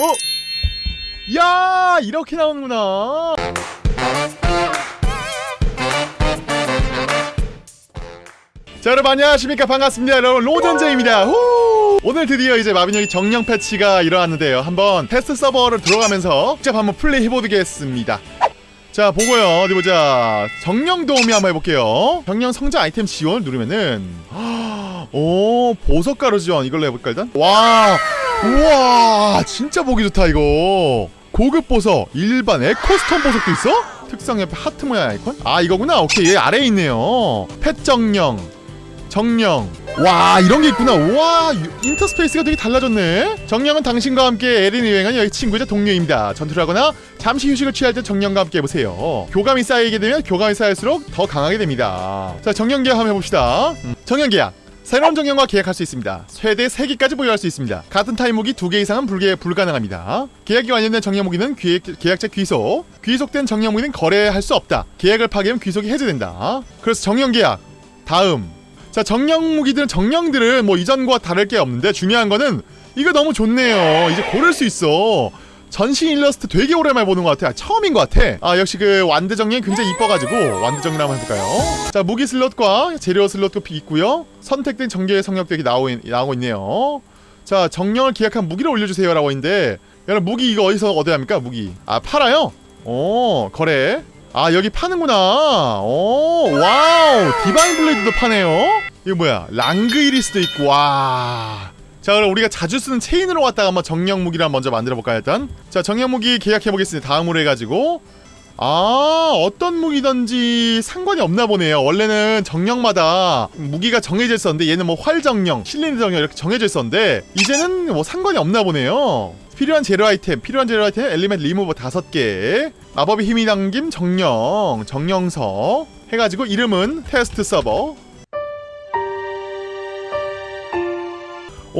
어? 야 이렇게 나오는구나. 자 여러분 안녕하십니까? 반갑습니다. 여러분 로전제입니다. 후! 오늘 드디어 이제 마빈형이 정령 패치가 일어났는데요. 한번 테스트 서버를 들어가면서 직접 한번 플레이 해보겠습니다. 자 보고요. 어디 보자. 정령 도우미 한번 해볼게요. 정령 성장 아이템 지원을 누르면은 오 보석 가루 지원. 이걸로 해볼까 일단? 와 우와 진짜 보기 좋다 이거. 고급 보석 일반 echostone 보석도 있어? 특성 옆에 하트 모양 아이콘? 아 이거구나. 오케이 얘 아래에 있네요. pet 정령 정령. 와 이런 게 있구나. 와 인터페이스가 되게 달라졌네. 정령은 당신과 함께 에린을 여행할 여기 친구이자 동료입니다. 전투를 하거나 잠시 휴식을 취할 때 정령과 함께 해보세요. 교감이 쌓이게 되면 교감이 쌓일수록 더 강하게 됩니다. 자 정령 계약 한번 해봅시다. 음, 정령 계약 새로운 정령과 계약할 수 있습니다. 최대 3개까지 보유할 수 있습니다. 같은 무기 2개 이상은 불계, 불가능합니다. 계약이 완료된 정령 무기는 귀, 계약 자 귀속 귀속된 정령 무기는 거래할 수 없다. 계약을 파기하면 귀속이 해제된다. 그래서 정령 계약 다음 자 정령 무기들은 정령들은 뭐 이전과 다를 게 없는데 중요한 거는 이거 너무 좋네요. 이제 고를 수 있어. 전신 일러스트 되게 오랜만에 보는 것 같아. 아, 처음인 것 같아. 아 역시 그 정령이 굉장히 이뻐가지고 정령 한번 해볼까요? 자 무기 슬롯과 재료 슬롯도 있고요. 선택된 전개의 성역들이 나오, 나오고 있네요. 자 정령을 계약할 무기를 올려주세요 라고 있는데 여러분 무기 이거 어디서 얻어야 합니까? 무기 아 팔아요? 오 거래 아 여기 파는구나 오 wow Divine Blade도 파네요 이거 뭐야 랑그히리스도 있고 와 자 그럼 우리가 자주 쓰는 체인으로 갔다가 한번 정령 무기를 먼저 만들어 볼까요 일단? 자 정령 무기 계약해 보겠습니다. 다음으로 해가지고. 아 어떤 무기든지 상관이 없나 보네요. 원래는 정령마다 무기가 정해져 있었는데 얘는 뭐 활정령, 실린더 정령 이렇게 정해져 있었는데 이제는 뭐 상관이 없나 보네요. 필요한 재료 아이템 필요한 재료 아이템 엘리멘트 리무버 5개 마법의 힘이 담김 정령 정령서 해가지고 이름은 테스트 서버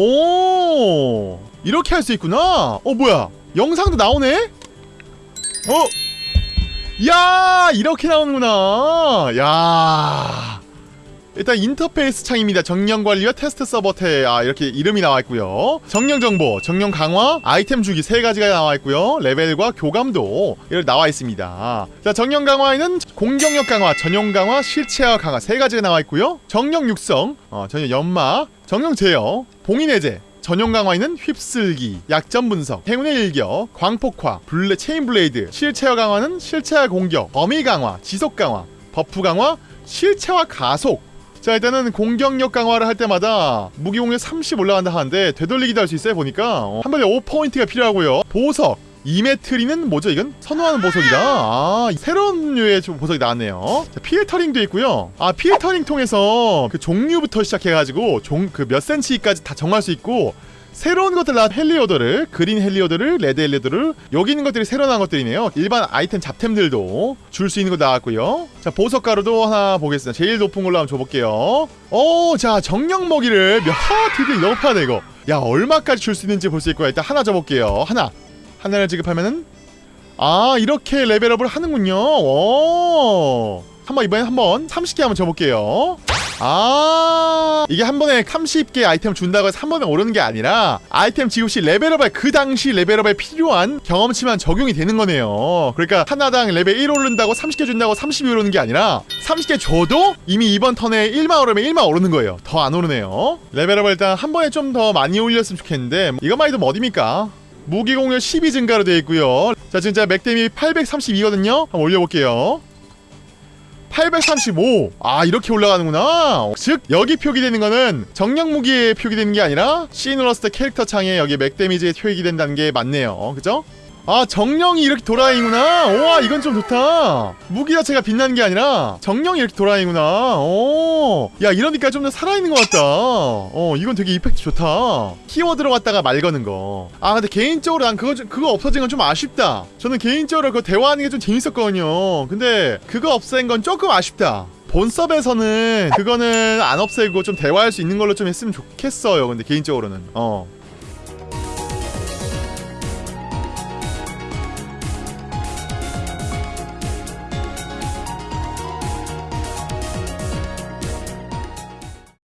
오! 이렇게 할 수 있구나. 어 뭐야? 영상도 나오네? 어? 야 이렇게 나오는구나. 야. 일단 인터페이스 창입니다. 정령 관리와 테스트 서버 태아 이렇게 이름이 나와 있고요. 정령 정보 정령 강화 아이템 주기 세 가지가 나와 있고요. 레벨과 교감도 이렇게 나와 있습니다. 자 정령 강화에는 공격력 강화 전용 강화 실체화 강화 세 가지가 나와 있고요. 정령 육성 어, 전용 연마 정령 제어 봉인 해제 전용 강화에는 휩쓸기, 약점 분석, 행운의 일격, 광폭화, 블레, chain blade, 실체화 강화는 실체화 공격, 범위 강화, 지속 강화, buff 강화, 실체화 가속. 자 일단은 공격력 강화를 할 때마다 무기 공격 30 올라간다 하는데 되돌리기도 할 수 있어요 보니까 어, 한 번에 5포인트가 필요하고요 보석 이메트리는 뭐죠? 이건? 선호하는 보석이다. 아 새로운 류의 보석이 나왔네요. 자, filtering도 있고요. 아 필터링 통해서 그 종류부터 시작해가지고 종 그 몇 센치까지 다 정할 수 있고 새로운 것들 나온 heliodor를 green heliodor를 red heliodor를 여기 있는 것들이 새로 나온 것들이네요. 일반 아이템 잡템들도 줄 수 있는 거 나왔고요. 자 보석 가루도 하나 보겠습니다. 제일 높은 걸로 한번 줘볼게요. 오자 정령 먹이를 몇 하, 드디어 이거 파네 이거. 야 얼마까지 줄 수 있는지 볼 수 있고요 일단 하나 줘볼게요. 하나 하나를 지급하면은 아 이렇게 레벨업을 하는군요. 오. 한번 이번엔 한번 30개 한번 줘볼게요. 아 이게 한 번에 30개 아이템 준다고 해서 한 번에 오르는 게 아니라 아이템 지급 시 레벨업에 그 당시 레벨업에 필요한 경험치만 적용이 되는 거네요. 그러니까 하나당 레벨 1 오른다고 30개 준다고 30이 오르는 게 아니라 30개 줘도 이미 이번 턴에 1만 오르면 1만 오르는 거예요. 더 안 오르네요. 레벨업을 일단 한 번에 좀 더 많이 올렸으면 좋겠는데 이것만 해도 뭐 어딥니까 무기 공격 12 증가로 되어 있고요. 자 진짜 맥뎀이 832거든요. 한번 올려볼게요. 835! 아 이렇게 올라가는구나. 즉 여기 표기되는 거는 정령 무기에 표기되는 게 아니라 시누러스트 캐릭터 창에 여기 맥 데미지에 표기된다는 게 맞네요. 그죠? 아 정령이 이렇게 돌아다니구나. 우와 이건 좀 좋다. 무기 자체가 빛나는 게 아니라 정령이 이렇게 돌아다니구나. 오야 이러니까 좀 더 살아있는 것 같다. 어 이건 되게 이펙트 좋다. 키워드로 갔다가 말 거는 거아 근데 개인적으로 난 그거 그거 없어진 건 좀 아쉽다. 저는 개인적으로 그 대화하는 게 좀 재밌었거든요. 근데 그거 없앤 건 조금 아쉽다. 본섭에서는 그거는 안 없애고 좀 대화할 수 있는 걸로 좀 했으면 좋겠어요 근데 개인적으로는. 어